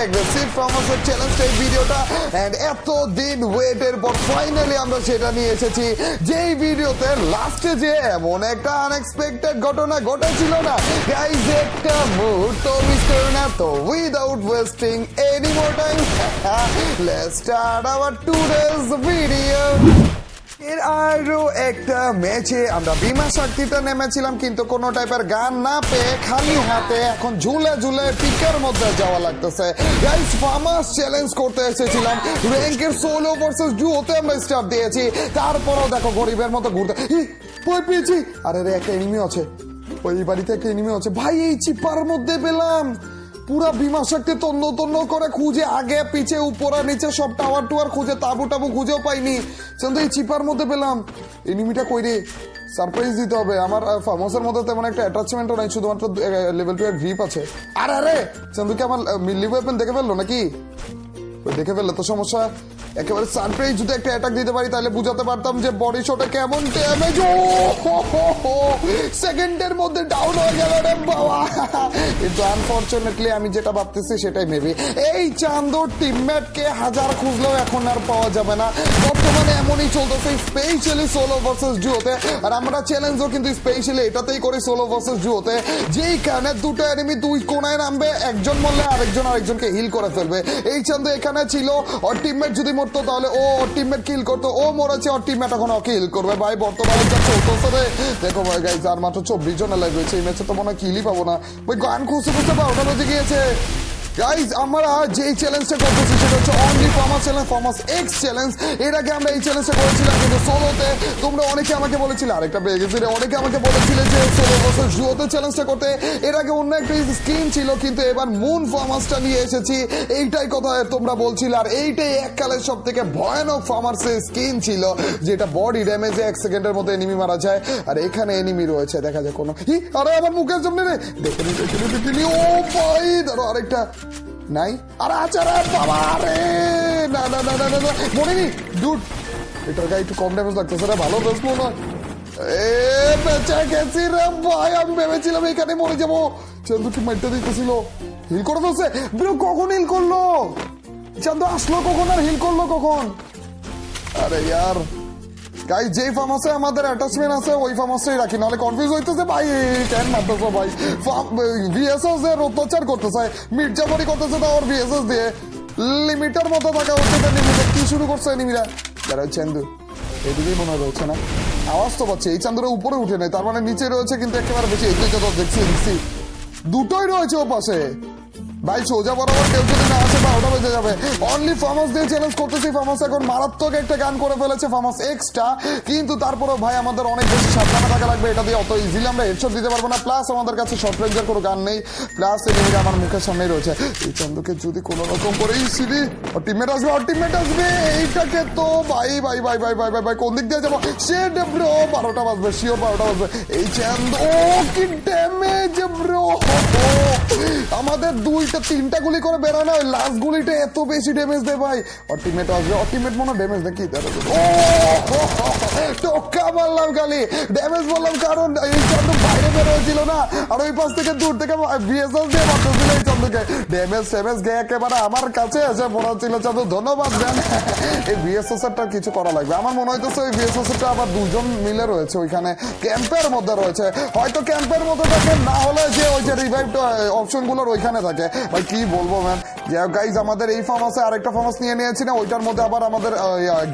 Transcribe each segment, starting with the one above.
Aggressive ফার্মাসের challenge এই ভিডিওটা and এত দিন ওয়েটের পর ফাইনালি আমরা সেটা নিয়ে এসেছি। যেই ভিডিওতে লাস্টে যে এমন একটা আনএক্সপেক্টেড ঘটনা ঘটেছিল না। গাইজ একটা মুহূর্ত মিস করে না, তো without wasting any more time let's start our today's video এর আরও একটা ম্যাচে আমরা বিমা শক্তিতে নেমেছিলাম, কিন্তু কোনো টাইপের গান না পেয়ে খালি হাতে এখন ঝুলে ঝুলে পিকের মধ্যে যাওয়া লাগতেছে। গাইস ফার্মাস চ্যালেঞ্জ করতে এসেছিলাম। র্যাঙ্কের সোলো ভার্সেস ডুওতে আমরা স্টার্ট দিয়েছি। তারপরেও দেখো গরিবের মতো ঘুরতে ভয় পেয়েছি। আরে রে, একটা এনিমি আছে। ওই বাড়িতে একটা এনিমি আছে। ভাই, এই চিপার মধ্যে পেলাম। পুরা বিমা শক্তি তন্ন তন্ন করে খুঁজে আগে, পিছে, উপরে, নিচে সব টাওয়ার টুয়ার খুঁজে, তাবু টাবু খুঁজেও পাইনি। কিন্তু এই চিপার মধ্যে পেলাম। এনিমিটা কই রে? সারপ্রাইজ দিতে হবে। আমার ফার্মাসের মধ্যে তেমন একটা অ্যাটাচমেন্টও নাই, শুধুমাত্র লেভেল টু এর গ্রিপ আছে। আর, আরে! চন্দুকে আমার মিলি ওয়েপেন দেখে ফেলল নাকি? দেখে ফেললে, তো সমস্যা। একেবারে সারপ্রাইজ যদি একটা অ্যাটাক দিতে পারি, তাহলে বুঝাতে পারতাম যে বডি শটে কেমন ড্যামেজ ও সেকেন্ডের মধ্যে ডাউন হয়ে গেল রে বাবা। কিন্তু আনফরচুনেটলি আমি যেটা ভাবতেছি সেটাই মেবি এই চান্দর টিমমেটকে হাজার খুঁজলেও এখন আর পাওয়া যাবে না। বর্তমানে এমনই চলতেছে স্পেশালি সোলো ভার্সেস জুয়োতে আর আমরা চ্যালেঞ্জও কিন্তু স্পেশালি এটাতেই করি সোলো ভার্সেস জুয়োতে যেই কারণে দুটো এনিমি দুই কোনায় নামবে, একজন মরলে আরেকজন আরেকজনকে হিল করে ফেলবে। এই চান্দ এখানে ছিল, ওর টিমমেট যদি মরতো তাহলে ও ওর টিমমেট কিল করতো, ও মরেছে, ওর টিমমেট এখন ওকে হিল করবে। ভাই, বর্তমানে যা চলতেছে রে। দেখো ভাই গাইজ আর মাত্র চব্বিশ জন লাইভ রয়েছে, এই ম্যাচে তো মনে হয় কিলই পাবো না। ভাই, গান খুঁজতে খুঁজতে বারোটা বেজে গিয়েছে। গাইজ আমরা যেই চ্যালেঞ্জটা করতেছি, সেটা হচ্ছে only farmers challenge farmers X challenge এর আগে আমরা এই চ্যালেঞ্জটা করেছিলাম কিন্তু সোলোতে তোমরা অনেকে আমাকে বলেছিলে, আরেকটা পেয়ে অনেকে আমাকে বলেছিলে যে সোলো বছর জুয়োতে চ্যালেঞ্জটা করতে। এর আগে অন্য একটা স্কিম ছিল, কিন্তু এবার মুন ফার্মাসটা নিয়ে এসেছি। এইটাই কথা তোমরা বলছিলে, আর এইটাই এককালের সব থেকে ভয়ানক ফার্মাসের স্কিন ছিল, যেটা বডি ড্যামেজে এক সেকেন্ডের মধ্যে এনিমি মারা যায়, আর এখানে এনিমি রয়েছে, দেখা যায় কোনো আরে আমার মুখের সামনে রে। দেখে নি দেখে নি ও ভাই ধরো আরেকটা। নাই? আর আছে রে বাবা রে না না না না না না, মনে নি ডুড এটার গায়ে একটু কম ড্যামেজ লাগতেছে রে, ভালো মনে হয়। এ, বেঁচে গেছি রে ভাই, আমি ভেবেছিলাম এখানে মরে যাব। চন্দু কি মাইটটা দিতেছিল। হিল করে ফেলছে। ব্রো, কখন হিল করল? চান্দু আসলো কখন আর হিল করল কখন? আরে, ইয়ার। গাই যেই ফার্মাসে আমাদের অ্যাটাচমেন্ট আছে, ওই ফার্মাসেই রাখি। নাহলে কনফিউজ হইতেছে, ভাই কেন মারতেছো, ভাই। ভিএসএস এর অত্যাচার করতেছে মির্জাফরি করতেছে, তো ওর ভিএসএস দিয়ে। লিমিটার মতো থাকা হচ্ছে লিমিটার কি শুরু করছে, এনিমিরা? যারা চান্দু এদিকেই মনে রয়েছে, না? আওয়াজ তো পাচ্ছি, এই চান্দুরা উপরে উঠে নেই, তার মানে নিচে রয়েছে, কিন্তু একেবারে বেশি, এই দিকে তো দেখছি দেখছি। দুটোই রয়েছে ও পাশে ভাই, সোজা বরাবর কেউ যদি না আসে, বারোটা বেজে যাবে। অনলি ফার্মাস দিয়ে চ্যালেঞ্জ করতেছি। ফার্মাস এখন মারাত্মক একটা গান করে ফেলেছে ফার্মাস এক্সট্রা কিন্তু তারপরেও ভাই, আমাদের অনেক বেশি সাবধানে থাকা লাগবে। এটা দিয়ে অত ইজিলি আমরা হেডশট দিতে পারব না। প্লাস আমাদের কাছে শর্ট কোনো গান নেই। প্লাস এদিকে আমার মুখের সামনেই রয়েছে। এই চন্দুকে যদি কোনো রকম করে এই সিঁড়ি ওর টিমমেট আসবে, ওর টিমমেট আসবে। এইটাকে তো ভাই ভাই ভাই ভাই ভাই ভাই ভাই, কোন দিক দিয়ে যাব? সে ব্রো বারোটা বাজবে শিওর বারোটা বাজবে। এই চান্দ ও কি ড্যামেজ ব্রো আমাদের তিনটা গুলি করে ওই লাস্ট গুলিটা এত বেশি ড্যামেজ দেয় ভাই। আসবে মনে ড্যামেজ টোকা মারলাম খালি ড্যামেজ বললাম কারণ এই চন্দ্র বাইরে না। আর ওই পাশ থেকে দূর থেকে বিএসএস দিয়ে মারতেছিল এই চন্দ্রকে ড্যামেজ ট্যামেজ একেবারে আমার কাছে এসে পড়াচ্ছিল চন্দ্র ধন্যবাদ দেন এই বিএসএস এরটা কিছু করা লাগবে। আমার মনে হইতেছে ওই বিএসএস এরটা আবার দুজন মিলে রয়েছে, ওইখানে ক্যাম্পের মধ্যে রয়েছে। হয়তো ক্যাম্পের মধ্যে থাকে, না হলে যে ওই যে রিভাইভ অপশনগুলোর ওইখানে থাকে। ভাই, কি বলব ম্যাম গাইজ আমাদের এই ফার্মাসে আরেকটা ফার্মাস নিয়ে নিয়েছি না, ওইটার মধ্যে আবার আমাদের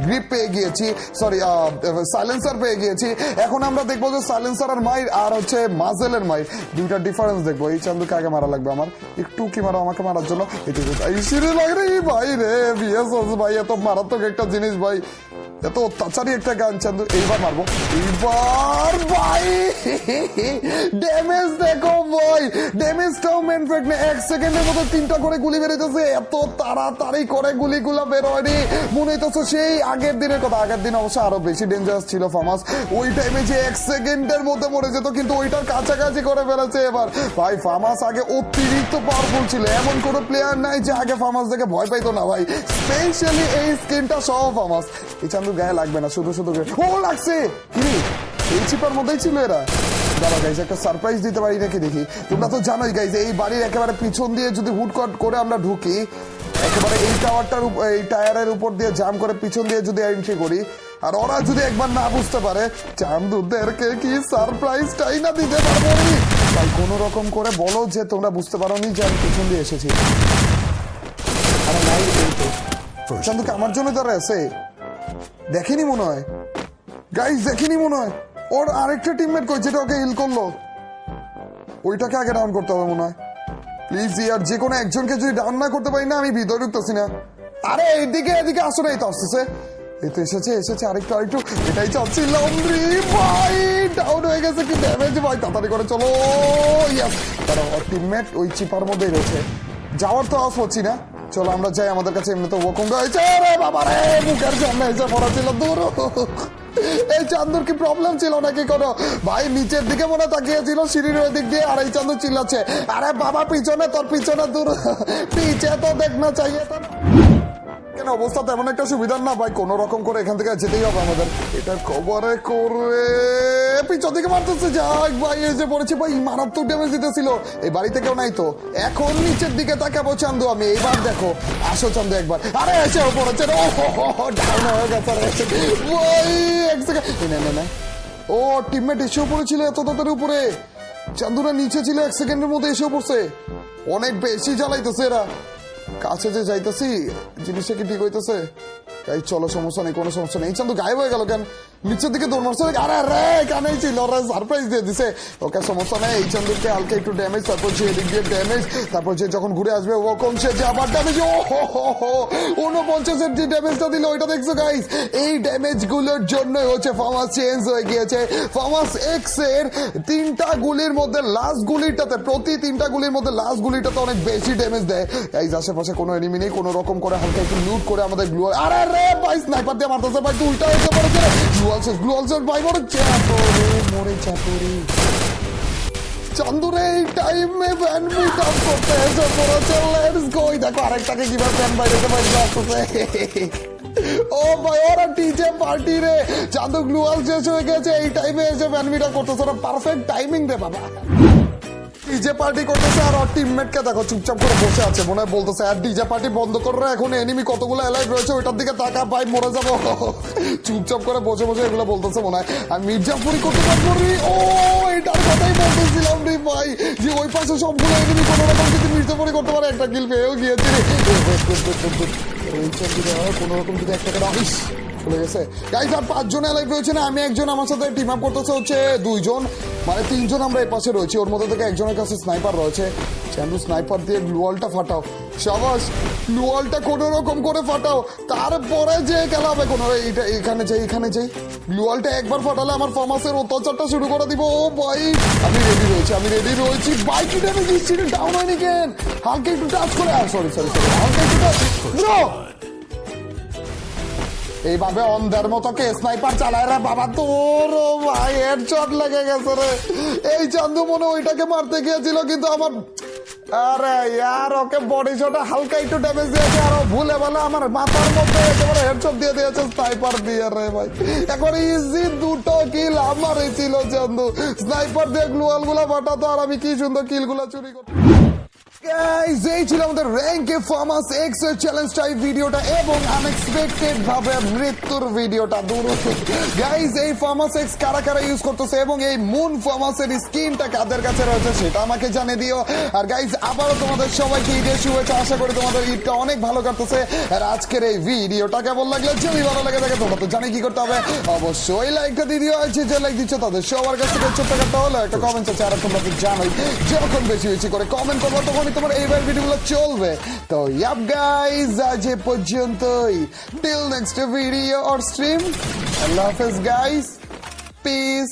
গ্রিপ পেয়ে গিয়েছি। সরি সাইলেন্সার পেয়ে গিয়েছি। এখন আমরা দেখব যে সাইলেন্সার আর মাইর আর হচ্ছে মাজেলের মাইর। দুইটা ডিফারেন্স দেখব। এই চান্দুকে আগে মারা লাগবে আমার। একটু কি মারো আমাকে মারার জন্য? এই সিঁড়ি লাগে রে ভাই রে বিএস ভাই, এত মারাত্মক একটা জিনিস, ভাই। এত একটা গান, চান্দু, এইবার মারবো। এইবার ভাই ড্যামেজ দেখো ভাই ড্যামেজটাও মেন না এক সেকেন্ডের মতো তিনটা করে গুলি বেরোতেছে এত তাড়াতাড়ি করে গুলিগুলো বের হয়নি মনে হইতেছে সেই আগের দিনের কথা। আগের দিন অবশ্য আরও বেশি ডেঞ্জারাস ছিল ফামাস। ওই টাইমে যে এক সেকেন্ডের মধ্যে মরে যেত, কিন্তু ওইটার কাছাকাছি করে ফেলেছে এবার। ভাই, ফামাস আগে অতিরিক্ত পাওয়ারফুল ছিল। এমন কোনো প্লেয়ার নাই যে আগে ফামাস দেখে ভয় পাইতো না ভাই। স্পেশালি এই স্কিনটা সহ ফামাস। এই চান্দু গায়ে লাগবে না শুধু শুধু ও লাগছে! কি এই চিপার মধ্যেই ছিল এরা। দাঁড়া গাইজ একটা সারপ্রাইজ দিতে পারি নাকি দেখি? তোমরা তো জানোই গাইজ এই বাড়ির একেবারে পিছন দিয়ে যদি করে আমরা ঢুকি একেবারে এই টাওয়ারটার এই টায়ারের উপর দিয়ে জাম করে পিছন দিয়ে যদি এন্ট্রি করি আর ওরা যদি একবার না বুঝতে পারে চান্দুদেরকে কি সারপ্রাইজটাই না দিতে পারব তাই কোনো রকম করে বলো যে তোমরা বুঝতে পারো নি যে আমি পিছন দিয়ে এসেছি। আরে নাই তো। চান্দুকে আমার জন্য দাঁড়ায় আছে দেখেনি মনে হয়। গাইজ দেখিনি মনে হয়। ওর আরেকটা টিমমেট কই যেটা ওকে হিল করল? ওইটাকে আগে ডাউন করতে হবে মনে হয়। প্লিজ ইয়ার যে কোনো একজনকে যদি ডাউন না করতে পারি না, আমি ভিতরে ঢুকতেছি না। আরে, এইদিকে, এদিকে আসো না, এই তো আসতেছে। এই তো এসেছে এসেছে, আরেকটু আরেকটু। এটাই চাচ্ছিলাম রে ভাই ডাউন হয়ে গেছে, কি ড্যামেজ ভাই তাড়াতাড়ি করে চলো। ইয়াস ওর টিমমেট ওই চিপার মধ্যেই রয়েছে। যাওয়ার তো আস পাচ্ছি না। চলো আমরা যাই, আমাদের কাছে এমনি তো ওকম রয়েছে। বাবা রে, বুকের সামনে এসে পড়া ছিল দূর। এই চান্দুর কি প্রবলেম ছিল নাকি কোনো? ভাই, নিচের দিকে মনে তাকিয়েছিল, সিঁড়ির ওই দিক দিয়ে, আর এই চান্দুর চিল্লাচ্ছে। আরে বাবা, পিছনে তোর, পিছনে দূর। পিছে তো দেখ না, চাইয়ে তো না। কেন অবস্থা তেমন একটা সুবিধার না ভাই, কোন রকম করে এখান থেকে যেতেই হবে আমাদের। এটা কবরে করে পিছন মারতেছে। যাক ভাই, এই যে পড়েছে ভাই, মারাত্মক ড্যামেজ দিতেছিল। এই বাড়িতে কেউ নাই তো। এখন নিচের দিকে তাকাবো চান্দু আমি। এইবার দেখো, আসো চান্দু একবার। আরে এসে পড়েছে রে। ডাউন হয়ে গেছে। ভাই এক সেকেন্ড না না ও টিমমেট এসেও পড়েছিল এত তাড়াতাড়ি উপরে। চান্দুরা নিচে ছিল এক সেকেন্ডের মধ্যে এসেও পড়ছে। অনেক বেশি জ্বালাইতেছে এরা। কাছে যে যাইতেছি, জিনিসটা কি ঠিক হইতেছে? তাই চলো সমস্যা নেই, কোনো সমস্যা নেই। চান চান্দু গায়েব হয়ে গেল কেন? নিচের দিকে দৌড় আরে রে কানেই ছিল। সারপ্রাইজ দিয়ে দিছে। ওকে সমস্যা নেই। এই চান্দুকে হালকা একটু ড্যামেজ তারপর যে এদিক দিয়ে ড্যামেজ তারপর যে যখন ঘুরে আসবে, ও কম সে যে আবার ড্যামেজ ও উনপঞ্চাশের যে ড্যামেজটা দিল, ওইটা দেখছ গাইস এই ড্যামেজগুলোর জন্যই হচ্ছে ফার্মাস চেঞ্জ হয়ে গিয়েছে। ফার্মাস এক্সের তিনটা গুলির মধ্যে লাস্ট গুলিটাতে, প্রতি তিনটা গুলির মধ্যে লাস্ট গুলিটাতে অনেক বেশি ড্যামেজ দেয়। এই আশেপাশে কোনো এনিমি নেই। কোনো রকম করে হালকা একটু লুট করে আমাদের গ্লু আরে রে ভাই স্নাইপার দিয়ে মারতেছে। ভাই তুই উল্টা হতে পারছে গ্লু অলসেস গ্লু অলসেস ভাই ভ্যান বাইরে আসতেছে। ও ভাই, ওরা টিজে পার্টি রে। চান্দু গ্লুয়াল শেষ হয়ে গেছে, এই টাইমে এসে ফ্যান মিট আপ করতেছে পারফেক্ট টাইমিং রে, বাবা। ডিজে পার্টি করতেছে আর ওর টিমমেট কে দেখো, চুপচাপ করে বসে আছে। মনে হয় বলতেছে, আর ডিজে পার্টি বন্ধ করে এখন এনিমি কতগুলো এলাইভ রয়েছে, ওইটার দিকে তাকা, ভাই, মরে যাব। চুপচাপ করে বসে বসে এগুলো বলতেছে মনে হয়। আর মির্জাপুরি করতে পারব ও এটার কথাই বলতেছিলাম রে, ভাই, যে ওই পাশে সবগুলো এনিমি কোনো রকম যদি মির্জাপুরি করতে পারে, একটা কিল পেয়েও গিয়েছে রে। কোনো রকম যদি একটা করে আইস চলে গেছে। গাইজ আর পাঁচজন এলাইভ রয়েছে না, আমি একজন, আমার সাথে টিম আপ করতেছে হচ্ছে দুইজন। মানে তিনজন আমরা এই পাশে রয়েছি, ওর মধ্যে থেকে একজনের কাছে স্নাইপার রয়েছে। চান্দু স্নাইপার দিয়ে গ্লুয়ালটা ফাটাও। সাবাস গ্লুয়ালটা কোনো রকম করে ফাটাও। তারপরে যে খেলা হবে, কোনো এইটা এখানে যাই এখানে যাই। গ্লুয়ালটা একবার ফাটালে আমার ফর্মাসের অত্যাচারটা শুরু করে দিব। ও ভাই, আমি রেডি রয়েছি, আমি রেডি রয়েছি। বাইক দিচ্ছি ডাউন হয়নি কেন? হালকা একটু টাচ করে আর সরি সরি সরি হালকা একটু টাচ এইভাবে অন্ধের মতো কে স্নাইপার চালায় রে বাবা? তোর ভাই হেডশট লেগে গেছে রে। এই চান্দু মনে ওইটাকে মারতে গিয়েছিল, কিন্তু আমার আরে ইয়ার, ওকে বডি শটে হালকা একটু ড্যামেজ দিয়েছে, আর ভুলে বলে আমার মাথার মধ্যে একেবারে হেডশট দিয়ে দিয়েছে স্নাইপার দিয়ে রে ভাই। এখন ইজি দুটো কিল আমারই ছিল চান্দু। স্নাইপার দিয়ে গ্লুয়ালগুলা ফাটাতো, আর আমি কি সুন্দর কিলগুলা চুরি করতাম। আজকের এই ভিডিওটা কেমন লাগল? যদি ভালো লাগে থাকে, তোমরা তো জানি কি করতে হবে। অবশ্যই লাইকটা দিয়ে দিও। যে লাইক দিচ্ছ, তাদের সবার কাছ থেকে ছোট্ট হলো একটা কমেন্ট আছে আর তোমরা জানোই। যখন বেশি বেশি করে কমেন্ট করব তখন তোমার এইবার ভিডিওগুলো চলবে। তো ইয়াপ গাইজ আজ এ পর্যন্তই। Till next video or stream আল্লাহ হাফেজ গাইজ পিস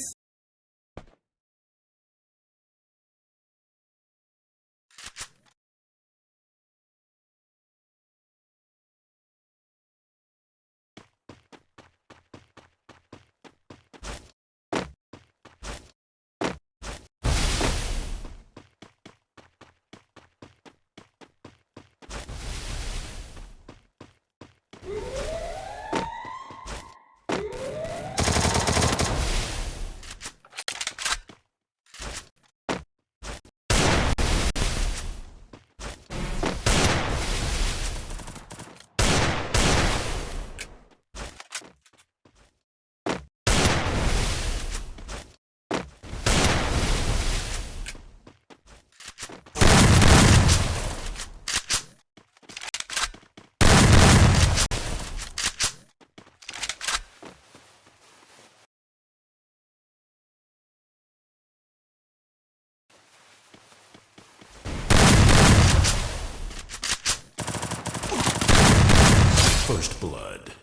First Blood.